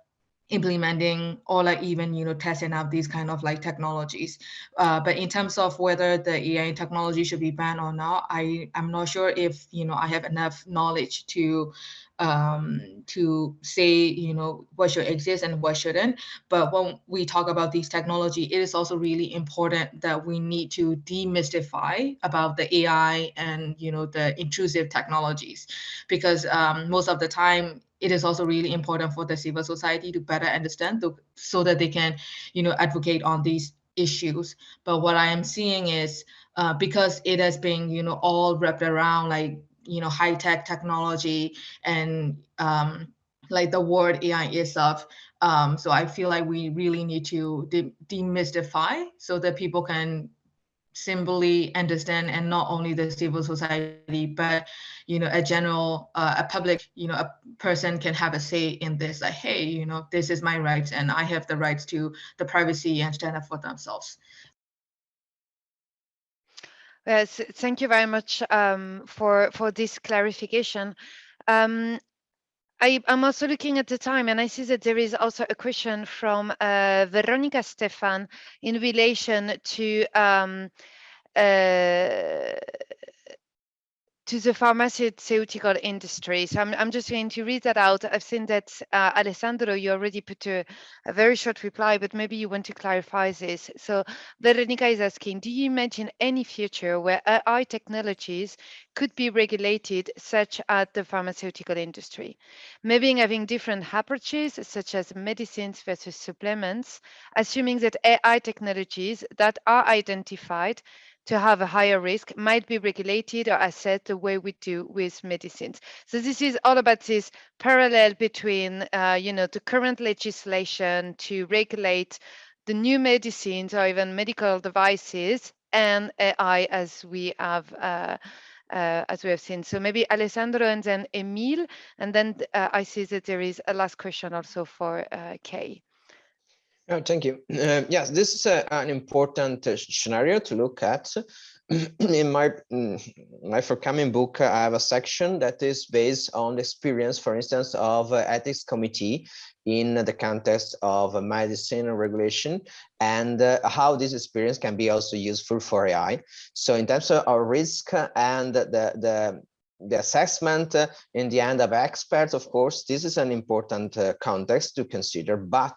implementing or like even you know testing out these kind of like technologies. Uh, but in terms of whether the ai technology should be banned or not i i'm not sure if you know i have enough knowledge to um, to say you know what should exist and what shouldn't. But when we talk about these technology it is also really important that we need to demystify about the ai and you know the intrusive technologies. Because um, most of the time it is also really important for the civil society to better understand so that they can, you know, advocate on these issues. But what I am seeing is uh, because it has been, you know, all wrapped around like you know high tech technology and um, like the word AI itself. Um, so I feel like we really need to de demystify so that people can simply understand and not only the civil society but you know a general uh, a public you know a person can have a say in this like hey you know this is my rights and i have the rights to the privacy and stand up for themselves Yes, thank you very much um, for for this clarification. Um, I, am also looking at the time and I see that there is also a question from uh, Veronica Stefan in relation to um, uh, to the pharmaceutical industry. So I'm, I'm just going to read that out. I've seen that, uh, Alessandro, you already put a, a, very short reply, but maybe you want to clarify this. So Veronica is asking, do you imagine any future where AI technologies could be regulated, such as the pharmaceutical industry? Maybe having different approaches, such as medicines versus supplements, assuming that AI technologies that are identified to have a higher risk might be regulated or assessed the way we do with medicines. So this is all about this parallel between, uh, you know, the current legislation to regulate the new medicines or even medical devices and AI as we have uh, uh, as we have seen. So maybe Alessandro and then Emil, and then uh, I see that there is a last question also for uh, Kay. Oh, thank you. Uh, yes, this is a, an important uh, scenario to look at. [clears throat] in my mm, my forthcoming book, I have a section that is based on the experience, for instance, of uh, ethics committee in the context of medicine regulation and uh, how this experience can be also useful for AI. So in terms of our risk and the, the the assessment uh, in the end of experts, of course, this is an important uh, context to consider, but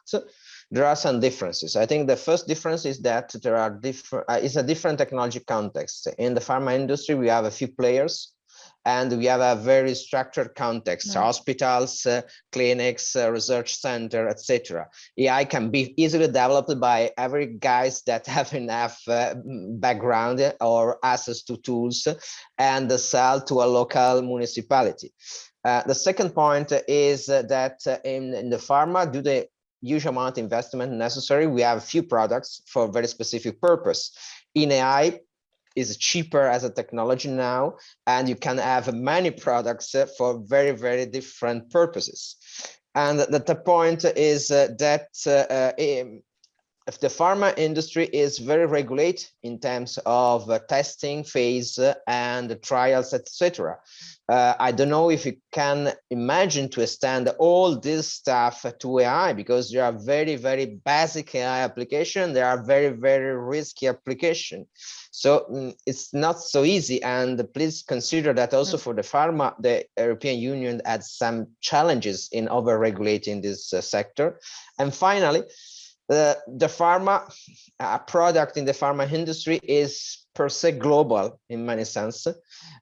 there are some differences. I think the first difference is that there are different, uh, it's a different technology context. In the pharma industry, we have a few players and we have a very structured context, mm. hospitals, uh, clinics, uh, research center, etc. AI can be easily developed by every guys that [laughs] have enough uh, background or access to tools and sell to a local municipality. Uh, the second point is that in, in the pharma, do they huge amount of investment necessary. We have a few products for a very specific purpose. In AI is cheaper as a technology now, and you can have many products for very, very different purposes. And the, the point is uh, that uh, if the pharma industry is very regulated in terms of uh, testing phase and trials, etc. Uh, I don't know if you can imagine to extend all this stuff to AI because there are very, very basic AI application. There are very, very risky application. So mm, it's not so easy. And please consider that also mm. for the pharma, the European Union had some challenges in over regulating this uh, sector. And finally, the, the pharma uh, product in the pharma industry is per se global in many sense,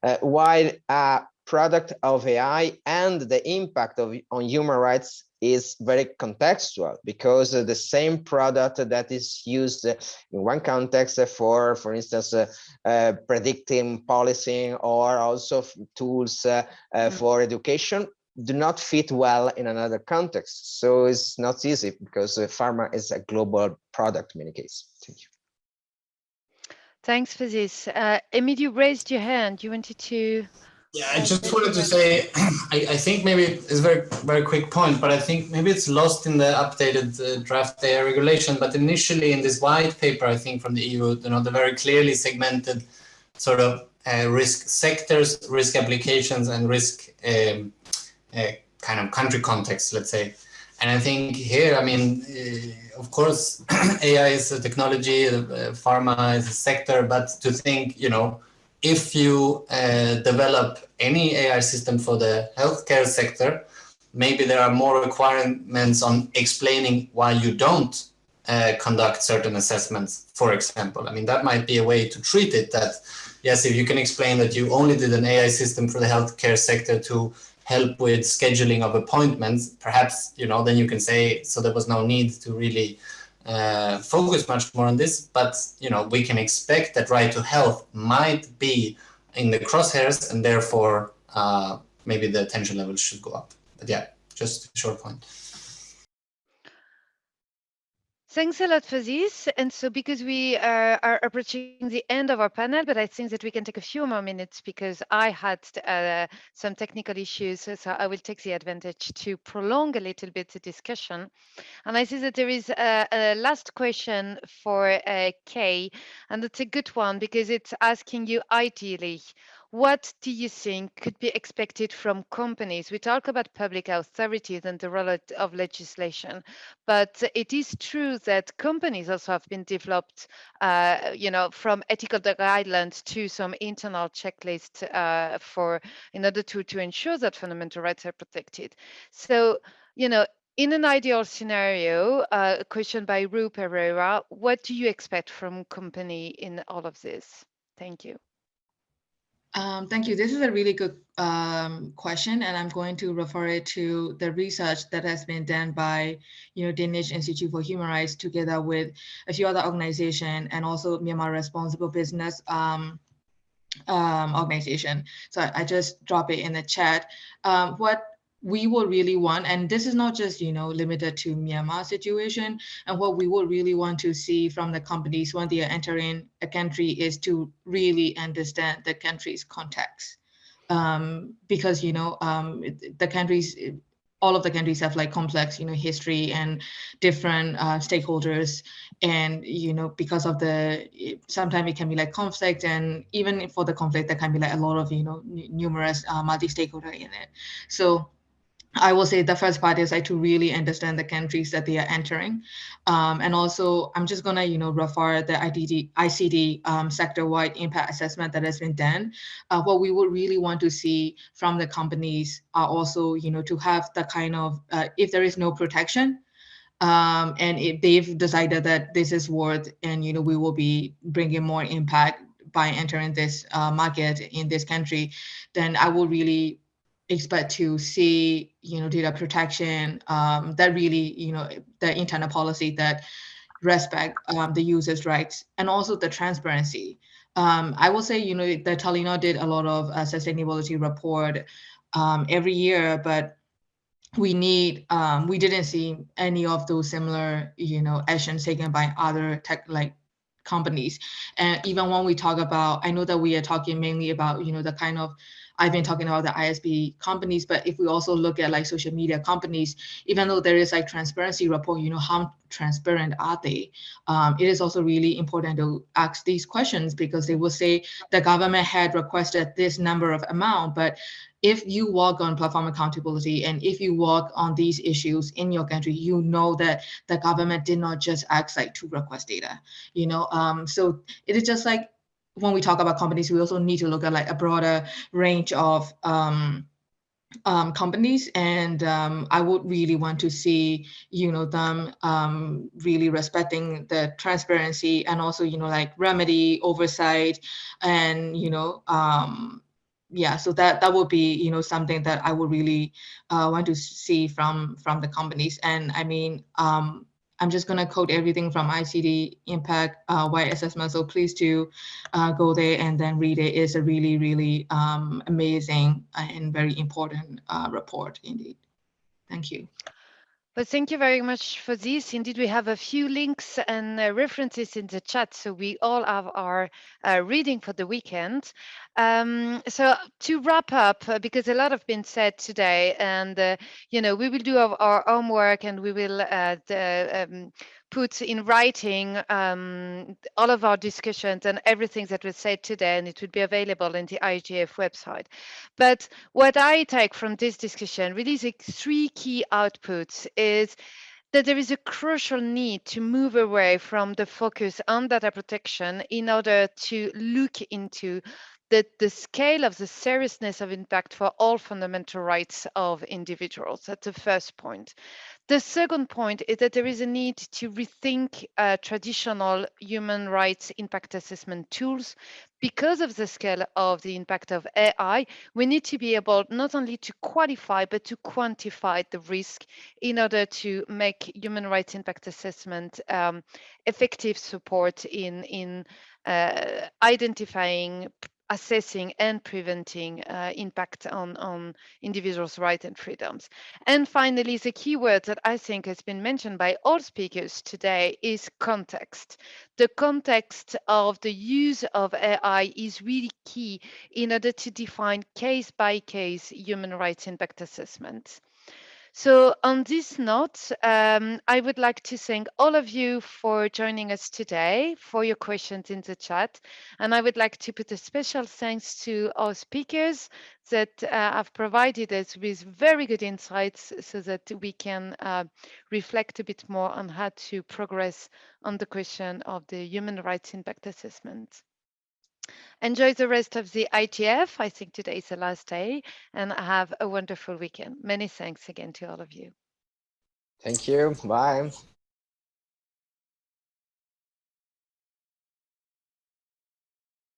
uh, while a product of AI and the impact of on human rights is very contextual because uh, the same product that is used in one context for, for instance, uh, uh, predicting policing or also tools uh, mm. for education do not fit well in another context. So it's not easy because pharma is a global product in many cases. Thank you. Thanks for this. Uh, Emil, you raised your hand. You wanted to... Yeah, I just wanted to say, [clears throat] I, I think maybe it's a very, very quick point, but I think maybe it's lost in the updated uh, draft AI regulation. But initially in this white paper, I think from the EU, you know, the very clearly segmented sort of uh, risk sectors, risk applications, and risk um, a kind of country context, let's say. And I think here, I mean, uh, of course, [clears throat] AI is a technology, uh, pharma is a sector, but to think, you know, if you uh, develop any AI system for the healthcare sector, maybe there are more requirements on explaining why you don't uh, conduct certain assessments, for example. I mean, that might be a way to treat it that, yes, if you can explain that you only did an AI system for the healthcare sector to help with scheduling of appointments, perhaps, you know, then you can say, so there was no need to really uh, focus much more on this, but, you know, we can expect that right to health might be in the crosshairs and therefore uh, maybe the attention level should go up. But yeah, just a short point. Thanks a lot for this. And so because we uh, are approaching the end of our panel, but I think that we can take a few more minutes because I had uh, some technical issues. So I will take the advantage to prolong a little bit the discussion. And I see that there is a, a last question for uh, Kay, and it's a good one because it's asking you ideally, what do you think could be expected from companies? We talk about public authorities and the role of legislation, but it is true that companies also have been developed, uh, you know, from ethical guidelines to some internal checklists uh, for in order to to ensure that fundamental rights are protected. So, you know, in an ideal scenario, uh, a question by Ru Pereira, what do you expect from company in all of this? Thank you. Um, thank you. This is a really good um, question, and I'm going to refer it to the research that has been done by, you know, Danish Institute for Human Rights together with a few other organizations and also Myanmar Responsible Business um, um, organization. So I, I, just drop it in the chat. Um, what we will really want, and this is not just, you know, limited to Myanmar situation, and what we will really want to see from the companies when they are entering a country is to really understand the country's context. Um, because, you know, um, the countries, all of the countries have like complex, you know, history and different uh, stakeholders. And, you know, because of the, sometimes it can be like conflict and even for the conflict, there can be like a lot of, you know, numerous uh, multi-stakeholder in it. So I will say the first part is like to really understand the countries that they are entering. Um, and also, I'm just gonna, you know, refer the IDD, ICT um, sector-wide impact assessment that has been done. Uh, what we would really want to see from the companies are also, you know, to have the kind of, uh, if there is no protection, um, and if they've decided that this is worth, and, you know, we will be bringing more impact by entering this uh, market in this country, then I will really expect to see, you know, data protection um, that really, you know, the internal policy that respect um, the user's rights and also the transparency. Um, I will say, you know, the Telenor did a lot of uh, sustainability report um, every year, but we need, um, we didn't see any of those similar, you know, actions taken by other tech like companies. And even when we talk about, I know that we are talking mainly about, you know, the kind of I've been talking about the ISP companies, but if we also look at like social media companies, even though there is like transparency report, you know, how transparent are they? Um, it is also really important to ask these questions because they will say the government had requested this number of amount, but if you work on platform accountability and if you work on these issues in your country, you know that the government did not just ask like to request data, you know. Um, so it is just like when we talk about companies, we also need to look at like a broader range of um, um, companies and um, I would really want to see, you know, them um, really respecting the transparency and also, you know, like remedy oversight and, you know, um, yeah, so that that would be, you know, something that I would really uh, want to see from from the companies. And I mean, um, I'm just going to code everything from ICT impact uh, assessment. So please do uh, go there and then read it. It's a really, really um, amazing and very important uh, report indeed. Thank you. Well, thank you very much for this. Indeed, we have a few links and uh, references in the chat, so we all have our uh, reading for the weekend. Um, so to wrap up, uh, because a lot have been said today, and uh, you know, we will do our, our homework and we will uh, um, put in writing um, all of our discussions and everything that was said today, and it would be available in the IGF website. But what I take from this discussion, really the three key outputs is that there is a crucial need to move away from the focus on data protection in order to look into the, the scale of the seriousness of impact for all fundamental rights of individuals. That's the first point. The second point is that there is a need to rethink uh, traditional human rights impact assessment tools. Because of the scale of the impact of AI, we need to be able not only to qualify, but to quantify the risk in order to make human rights impact assessment um, effective support in, in uh, identifying assessing and preventing uh, impact on, on individuals' rights and freedoms. And finally, the key word that I think has been mentioned by all speakers today is context. The context of the use of AI is really key in order to define case by case human rights impact assessments. So on this note, um, I would like to thank all of you for joining us today, for your questions in the chat. And I would like to put a special thanks to our speakers that uh, have provided us with very good insights so that we can uh, reflect a bit more on how to progress on the question of the human rights impact assessment. Enjoy the rest of the IGF. I think today is the last day and have a wonderful weekend. Many thanks again to all of you. Thank you. Bye.